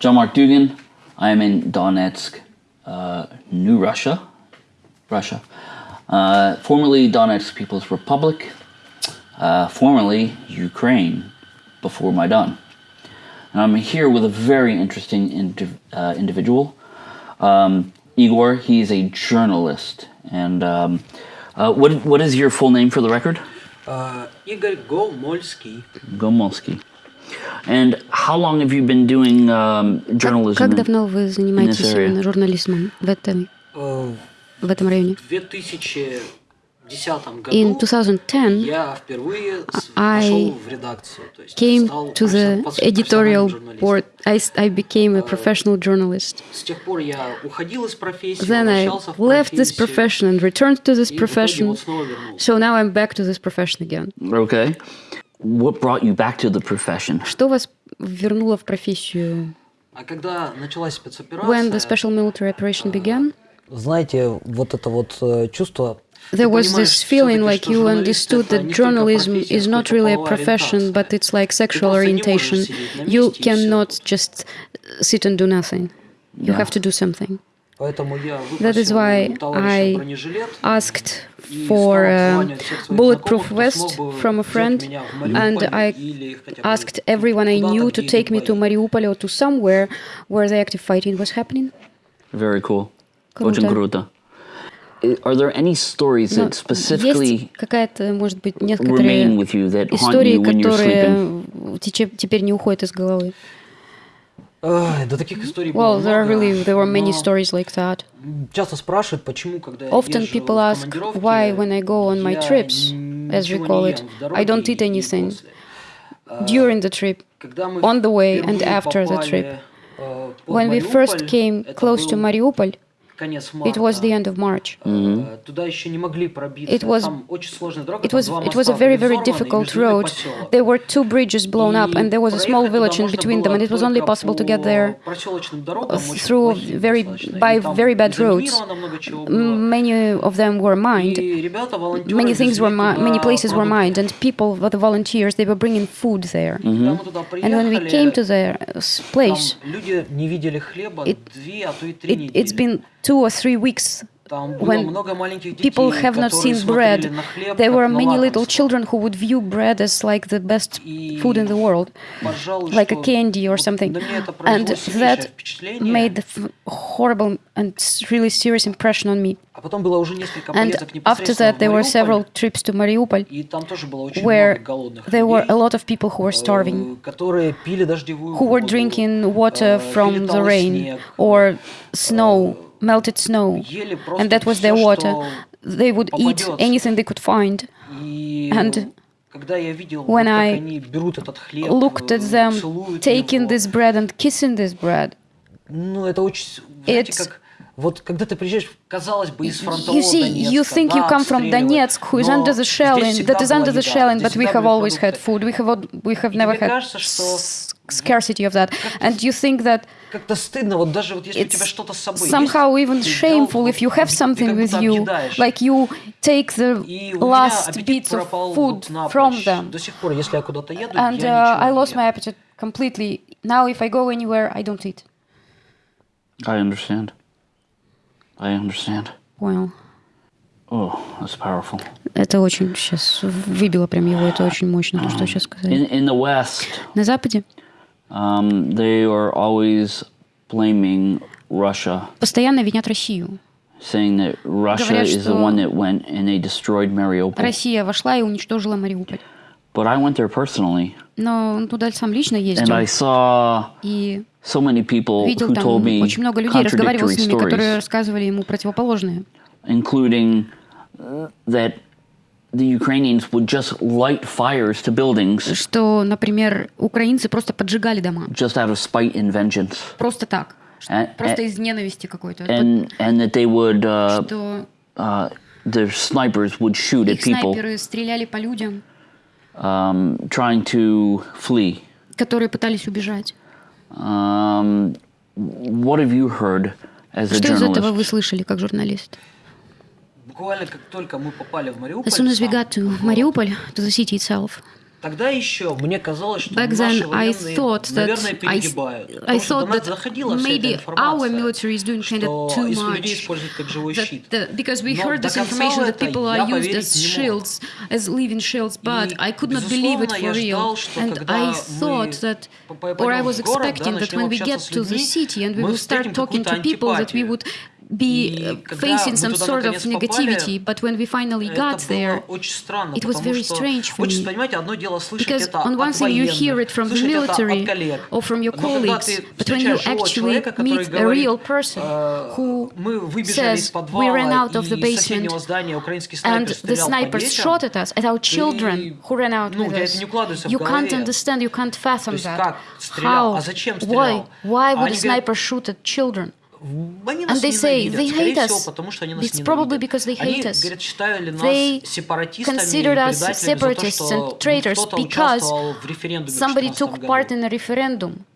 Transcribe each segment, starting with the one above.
John Mark Dougan. I am in Donetsk, uh, New Russia, Russia, uh, formerly Donetsk People's Republic, uh, formerly Ukraine, before Maidan. And I'm here with a very interesting indiv uh, individual, um, Igor. He's a journalist. And um, uh, what, what is your full name for the record? Uh, Igor Gomolsky. Gomolsky. And how long have you been doing um, journalism? Как in- давно вы занимаетесь area. именно журнализмом в этом, Э, в этом районе? В 2010 году In 2010, я впервые с- I пошел в редакцию. То есть came стал to the профессиональным editorial журналистом. board. I, s- I became a professional journalist. С тех пор я уходил из профессии, Then I возвращался в left this профессию, profession and returned to this и в итоге profession. вот снова вернулся. So now I'm back to this profession again. Okay. What brought you back to the profession? Что вас вернуло в профессию? А когда началась спецоперация, When the special military operation began, Знаете, вот это вот э, чувство there was понимаешь this feeling всё-таки, like что you журналист understood это that не столько journalism профессия, is not сколько really a половая profession, ориентация. but it's like sexual просто не можешь orientation. сидеть на You месте и всё. cannot just sit and do nothing. You have to do something. Поэтому я That is выпросил why у товарища I бронежилет asked и for стал a обзванивать всех своих bulletproof знакомых, кто vest смог бы from a взять friend, меня в and Мариуполь I или хотя бы asked everyone I куда-то, knew где to идут take me to бои. Mariupol or to somewhere where the active fighting was happening. Very cool. Круто. Очень круто. I- Are there any stories Но that specifically есть какая-то, может быть, remain некоторые with you that haunt истории, you when you're sleeping? которые тече- теперь не уходят из головы. Ай, да таких историй было Well, there are много, really there were many но stories like that. Часто спрашивают, почему, когда я Often езжу people в ask командировки, why, when I go on my я trips, н- as we ничего call не it, ем в I don't дороге eat и- и anything после. during the trip. Когда мы on the way and впервые after the попали, trip. э, под When we first Мариуполь, came это close to был Mariupol, конец it was the end of March. Mm-hmm. It was it was it was a very very difficult road. There were two bridges blown up, and there was a small village in between them, and it was only possible to get there through very by very bad roads. Many of them were mined. Many things were many places were mined, and people, the volunteers, they were bringing food there. Mm-hmm. And when we came to their uh, place, it, it, it's been two two or three weeks when people have not seen bread, there were many little children who would view bread as like the best food in the world, like a candy or something. And that made a horrible and really serious impression on me. And after that, there were several trips to Mariupol, where there were a lot of people who were starving, who were drinking water from the rain or snow melted snow, and that was their water. They would eat anything they could find. And when I looked at them taking this bread and kissing this bread, it's вот когда ты приезжаешь, казалось бы, из фронтового You see, you Донецка, think you да, come from обстреливают, Donetsk, who is но under the здесь shelling, всегда that is была under the еда, shelling, здесь but we всегда have были always had продукты. food. We have al- we have И never тебе had кажется, что s- scarcity of that, and you think that как-то стыдно, вот даже вот если у тебя it's что-то с собой somehow есть, even ты взял, shameful вот, if you have ты something как with будто you, объедаешь. like you take the И у меня last аппетит bits of пропал food вот напрочь. from them. До сих пор, если я куда-то еду, And я uh, ничего I не lost ем. my appetite completely. Now, if I go anywhere, I don't eat. I understand. I understand. Понял. Oh, that's powerful. Это очень сейчас выбило прям его, это очень мощно, то, что сейчас сказали. In in the West, На Западе um, they are always blaming Russia, постоянно винят Россию. saying that Russia Говорят, is the что one that went and they destroyed Mariupol. Россия вошла и уничтожила Мариуполь. But I went there personally, Но он туда сам лично and ездил. I saw И so many people видел who там told me очень много людей, разговаривал с ними, которые рассказывали ему противоположные. including uh, that the Ukrainians would just light fires to buildings Что, например, украинцы просто поджигали дома. just out of spite and vengeance, Просто так. And- Просто and- из ненависти какой-то. and and that they would uh, Что uh, their snipers would shoot at people снайперы стреляли по людям, um, trying to flee. которые пытались убежать. Um, what have you heard as a Что из этого journalist? вы слышали как журналист? Буквально как только мы попали в Мариуполь, As soon as we got to Mariupol, to the city itself, Тогда еще мне казалось, что Back наши then, I военные, thought that наверное, I, перегибают. I Потому что до thought нас that заходила вся эта maybe our информация, military is doing kind что of too из людей much. используют как живой That щит. the- because we Но heard до this конца information в that это people я are used поверить as не мог. shields, as living shields, but И, I could not believe it безусловно, for я ждал, real. что And когда I мы thought that, по- or I пойдем was в город, да, expecting that начнем when we общаться get с to the людьми, city and we мы will start встретим talking to какую-то people, that we антипатию. would be uh, facing some sort of negativity, but when we finally got there, it was very strange for me. Because on one hand you hear it from the military or from your colleagues, but when you actually meet a real person who says, we ran out of the basement and the snipers shot at us, at our children who ran out with us, you can't understand, you can't fathom that. How? Why? Why would a sniper shoot at children? and they say they hate us. It's probably because they hate us. They considered us separatists and traitors because somebody took part in a referendum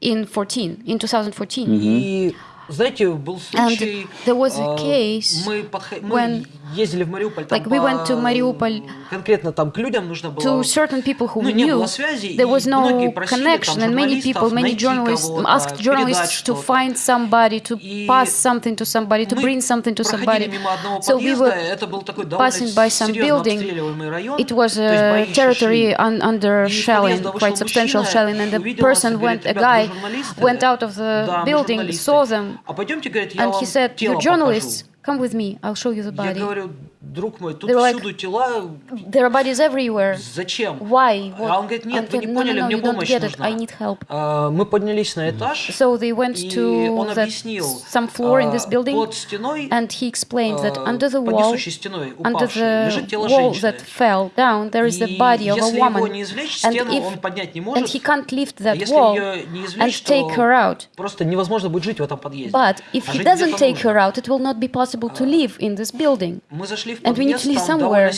in 14, in 2014. Mm -hmm. знаете, был случай, there was a э, case мы, подхо- мы when- ездили в Мариуполь, там like we went to по- Mariupol конкретно там к людям нужно было... to certain people who ну, we не knew, было связи, there и was многие no просили connection, там and many журналистов people, many найти journalists кого-то, asked передать journalists to что-то. find somebody, to И pass something to somebody, to мы bring something to проходили somebody. мимо одного So we подъезда, were это был такой довольно passing by some серьезно building. обстреливаемый район, It was то есть a бои еще territory шли. un, under И из shelling, подъезда quite вышел substantial мужчина, shelling, and the увидел нас и person говорит, went, a «Ребята, guy вы журналисты?» went out of the Да, мы building, журналисты. saw them, and he said, you journalists покажу. Come with me. I'll show you the Я body. говорю, друг мой, тут They were like, всюду тела, There are bodies everywhere. зачем? Why? А он говорит, нет, And вы he не said, no, поняли, no, no, мне you don't помощь get it. нужна. I need help. А, Мы поднялись на этаж, So they went и to он that, объяснил, some floor in this а, building, под стеной, and he explained that а, under the под wall, несущей стеной, under упавшей, лежит the тело wall женщины. that fell down, there is the И body of a если его woman. не извлечь, And стену if он поднять не and может. he can't lift А that если wall ее не and извлечь, то take her out. просто невозможно будет жить в этом подъезде. But if А he жить doesn't где-то take нужно. her out, it will not be possible possible to live in this building. And we need to live somewhere.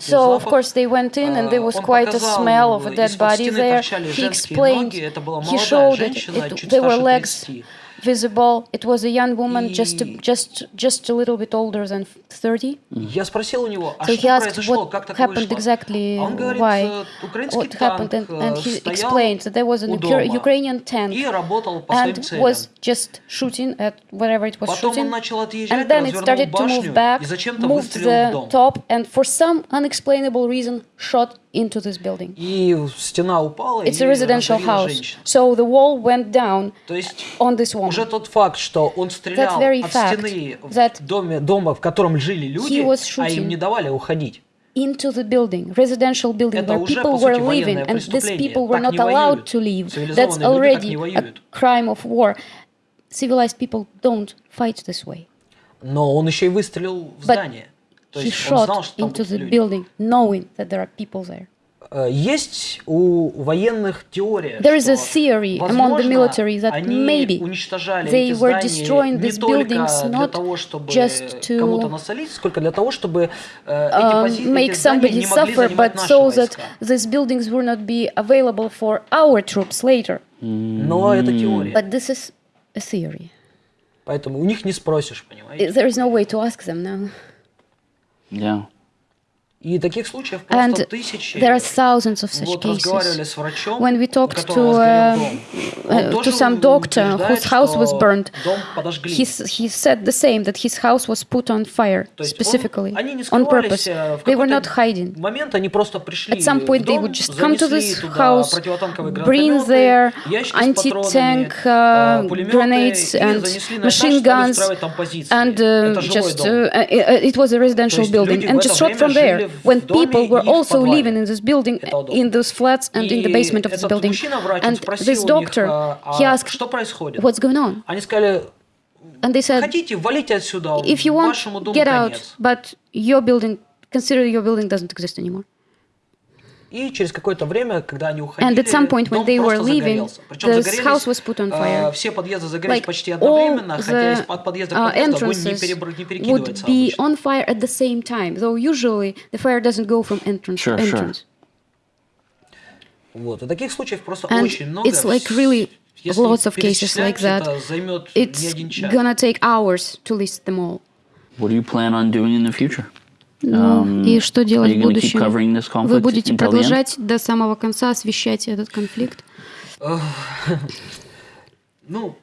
So, of course, they went in and there was quite a smell of a dead body there. He explained, he showed that it, there were legs visible. It was a young woman, И- just just just a little bit older than 30. Я спросил у него, а So he что asked произошло, what как такое happened вышло? exactly, А он говорит, why, э, украинский what happened, танк and, and э, he стоял explained that there was an у Ukra- дома Ukrainian tank и работал по своим and целям. was just shooting at whatever it was Потом он shooting. начал отъезжать, And then it развернул started to башню move back, и зачем-то moved выстрелил в the дом. top, and for some unexplainable reason shot into this building. И стена упала It's и a residential раздавила house. женщину. So the wall went down То есть on this woman. уже тот факт, что он стрелял That very от fact стены в that доме, дома, в котором жили люди, he was а им shooting не давали уходить. into the building, residential building Это where уже, people по were сути, living, военное and these преступление. people were Так not не allowed воюют. to leave. Цивилизованные That's люди так already не a воюют. crime of war. Civilized people don't fight this way. Но он еще и выстрелил в But здание. То he есть он знал, shot что там into будут the люди. building, knowing that there are people there. Э, Есть у военных теория, There is a что, theory among the возможно, military that они maybe уничтожали they эти were здания destroying не these только buildings для not того, чтобы just to, кому-то насолить, сколько для того, чтобы э, эти, um, пози- эти make здания somebody не могли suffer, занимать but наши so that войска. these buildings will not be available for our troops later. Но это теория. But this is a theory. Поэтому у них не спросишь, понимаете? There is no way to ask them now. Yeah. И таких случаев просто And тысячи. there are thousands of such Вот разговаривали cases. с врачом, When we у talked которого to, сгорел uh, дом. Он uh, to тоже some doctor утверждает, whose house was что burned, Дом подожгли. he, s- he said the same that his house was put on fire То есть specifically он- они не on purpose. скрывались, э, в They were какой-то not hiding. момент они просто пришли At some point, в they дом, would just come to занесли this туда house, противотанковые bring гранатометы, their ящики с anti-tank патронами, uh, э, пулеметы, grenades и and занесли на machine этаж, стали guns, устраивать там позиции. and uh, Это жилой just дом. uh, uh, it was a residential есть building, люди в and это just shot from время жили there в when people were also living in this building, in those flats and in the basement of this building. And this doctor, he asked, what's going on? And they said, if you want, get out, but your building, consider your building doesn't exist anymore. And at some point when they were leaving, the house was put on fire. Like all the uh, entrances would be on fire at the same time, though usually the fire doesn't go from entrance sure, to entrance. Sure. And it's like really lots of cases like that. It's gonna take hours to list them all. What do you plan on doing in the future? Ну, и что делать в будущем? Вы будете продолжать до самого конца освещать этот конфликт? Ну,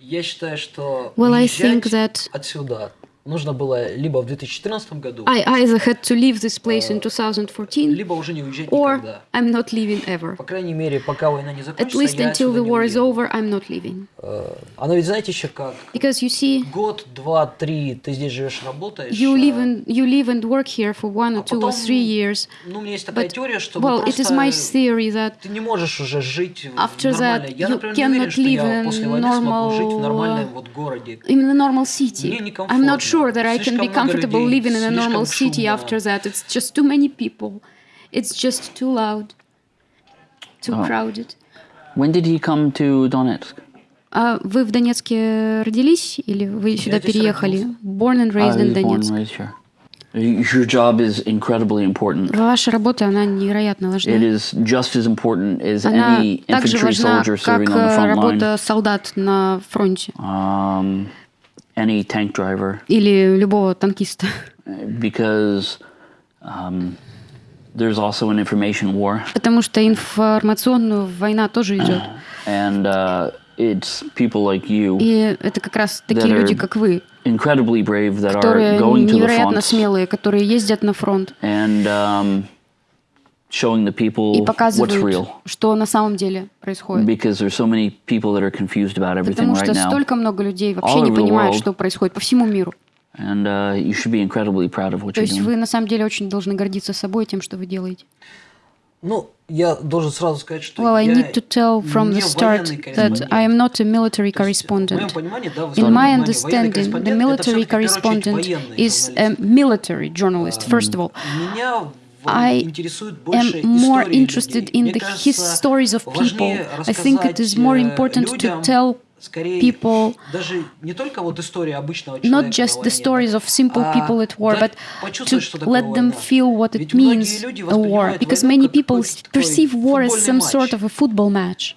я считаю, что Well, I think that- отсюда нужно было либо в 2014 году, I either had to leave this place in 2014 либо уже не уезжать or никогда. I'm not leaving ever. По крайней мере, пока война не At закончится, least я until the war is over, I'm not leaving. Э, Оно ведь знаете еще как? Because you see, Год, два, три ты здесь живешь, работаешь. you а, live and you live and work here for one or А two or three years. Ну, у меня есть такая теория, что well, it is my theory that ты не можешь уже жить After that, Я, you например, уверен, cannot live in смогу жить в normal, нормальном вот городе. in a normal city. Мне I'm некомфортно. not sure that I can Слишком be много comfortable людей, living in a normal слишком city шумно. after that. It's just too many people. It's just too loud, too Oh. crowded. When did he come to Donetsk? А вы в Донецке родились или вы сюда здесь переехали? родился. Born and I raised in was born and Donetsk. raised here. Your job is incredibly important. Ваша работа, она невероятно важна. It is just as important as Она any также infantry важна, soldier как serving on the э, front line, работа солдат на фронте um, any tank driver, или любого танкиста. because um, there's also an information war, Потому что информационная война тоже идет. and uh, it's people like you, И это как раз такие люди, как вы, incredibly brave, that are которые going to the невероятно front смелые, которые ездят на фронт and um, showing the people и показывают, что на самом деле происходит. Потому что столько много людей вообще не понимают, что происходит по всему миру. То есть вы на самом деле очень должны гордиться собой тем, что вы делаете. Ну, я должен сразу сказать, что well, I need to tell from the start that I am not a military correspondent. In my understanding, the military correspondent is a military journalist, first of all. I am more interested in the his stories of people. I think it is more important to tell people, not just the stories of simple people at war, but to let them feel what it means, a war, because many people perceive war as some sort of a football match.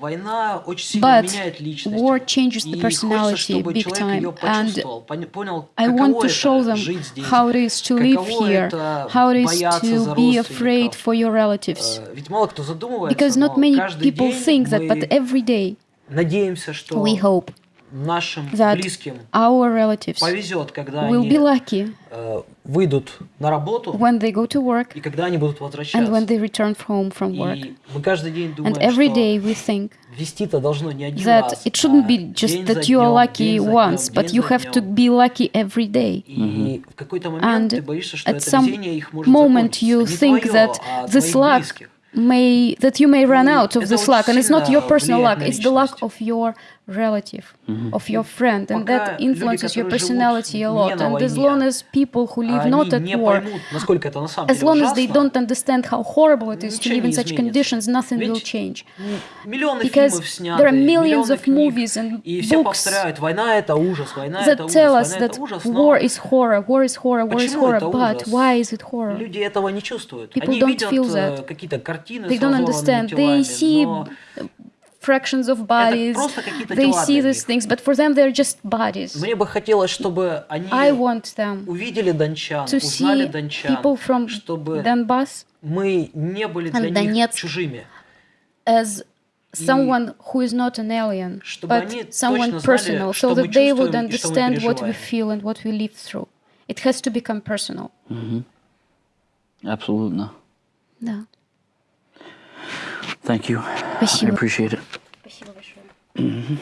А война очень сильно But меняет личность. war changes the И хочется, personality чтобы big человек time. её And почувствовал, поня- понял, I каково want to это show them жить здесь, how it is to live каково here, это how it is бояться за to be afraid родственников. for your relatives. Э, Ведь мало кто задумывается, Because not но many каждый people день think that, мы but every day надеемся, что we hope нашим that близким our relatives повезет, когда will они be lucky э, выйдут на работу when they go to work и когда они будут and возвращаться. when they return home from work. И мы каждый день думаем, And every что day we think вести-то должно не один that раз, it shouldn't а be just день за that you are днём, lucky день за once, днём, but день you за have to днём. be lucky every day. И в какой-то момент And ты боишься, что at это some везение их может moment закончиться. you Не think твоё, that а this твоих luck близких. may that you may run И out of это this очень luck and it's not your сильно personal luck влияет на it's the luck личность. of your relative of your friend and Пока that люди, influences your которые живут personality a не lot на and as войне, long as people who live они not at не war поймут, насколько это на самом as деле long as they ужасно, don't understand how horrible it is to ничего live in не such изменится. conditions nothing will Ведь change Миллионы Because фильмов сняты, there are millions миллионы of книг, movies and и все books повторяют, война это ужас, война that это ужас, tell us война that это ужас, но war is horror war is horror war is Почему horror это but ужас? why is it horror люди этого не чувствуют. People Они don't видят feel э, that. какие-то картины they с don't разорванными understand телами, they see но fractions of bodies просто какие-то they тела see для these них. things but for them they're just bodies мне бы хотелось, чтобы они I want them увидели дончан, to узнали see дончан, people from чтобы Donbass мы не были для and них Donetsk чужими. as someone who is not an alien, чтобы они but someone точно знали, personal, что so мы that they would чувствуем и что мы understand what we переживаем. feel and what we live through. It has to become personal. Absolutely. Да. Thank you. I Спасибо. appreciate it. Спасибо большое.